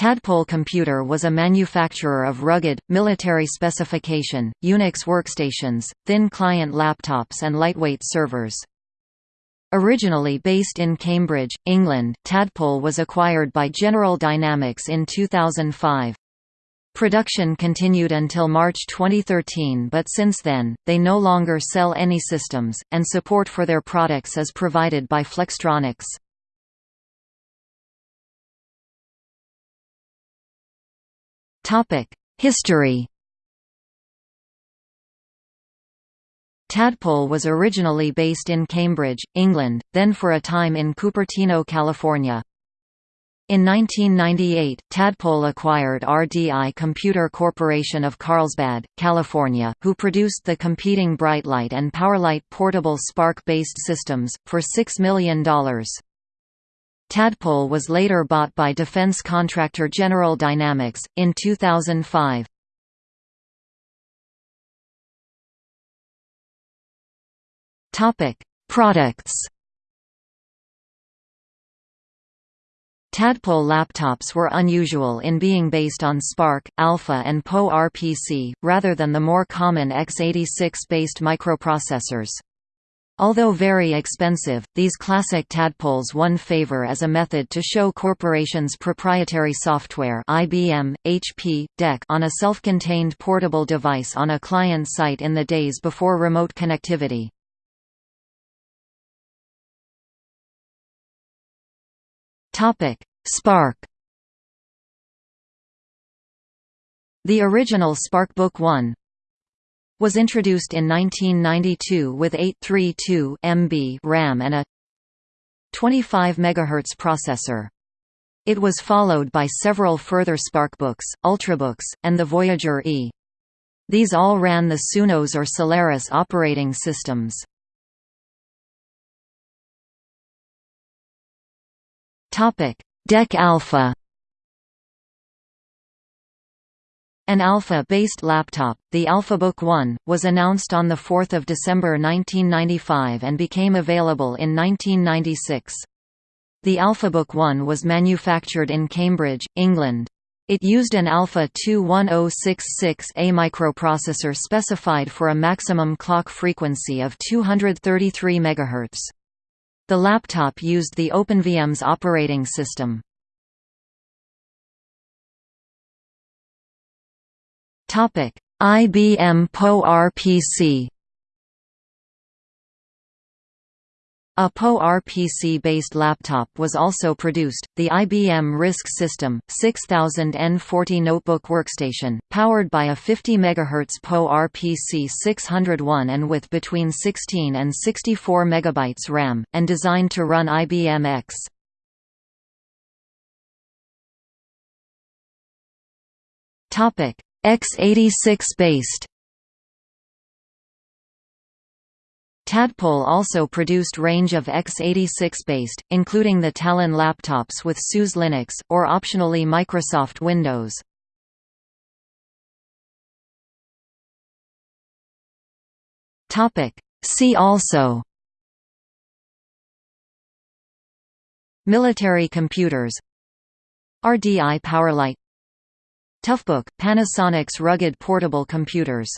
Tadpole Computer was a manufacturer of rugged, military specification, Unix workstations, thin client laptops and lightweight servers. Originally based in Cambridge, England, Tadpole was acquired by General Dynamics in 2005. Production continued until March 2013 but since then, they no longer sell any systems, and support for their products is provided by Flextronics. History Tadpole was originally based in Cambridge, England, then for a time in Cupertino, California. In 1998, Tadpole acquired RDI Computer Corporation of Carlsbad, California, who produced the competing BriteLite and PowerLite portable SPARC-based systems, for $6 million. Tadpole was later bought by defense contractor General Dynamics, in 2005. Products Tadpole laptops were unusual in being based on SPARC, Alpha and PowerPC, rather than the more common x86-based microprocessors. Although very expensive, these classic tadpoles won favor as a method to show corporations' proprietary software IBM, HP, DEC on a self-contained portable device on a client site in the days before remote connectivity. SPARC The original SPARCbook 1 was introduced in 1992 with 832 MB RAM and a 25 MHz processor. It was followed by several further SPARCbooks, Ultrabooks, and the Voyager E. These all ran the SunOS or Solaris operating systems. DEC Alpha An Alpha-based laptop, the AlphaBook One, was announced on 4 December 1995 and became available in 1996. The AlphaBook One was manufactured in Cambridge, England. It used an Alpha 21066A microprocessor specified for a maximum clock frequency of 233 MHz. The laptop used the OpenVMS operating system. IBM PowerPC A PowerPC-based laptop was also produced, the IBM RISC System, 6000N40 notebook workstation, powered by a 50 MHz PowerPC 601 and with between 16 and 64 MB RAM, and designed to run IBM X. x86 based. Tadpole also produced range of x86-based, including the Talon laptops with SUSE Linux, or optionally Microsoft Windows. See also. Military computers. RDI PowerLite Toughbook – Panasonic's rugged portable computers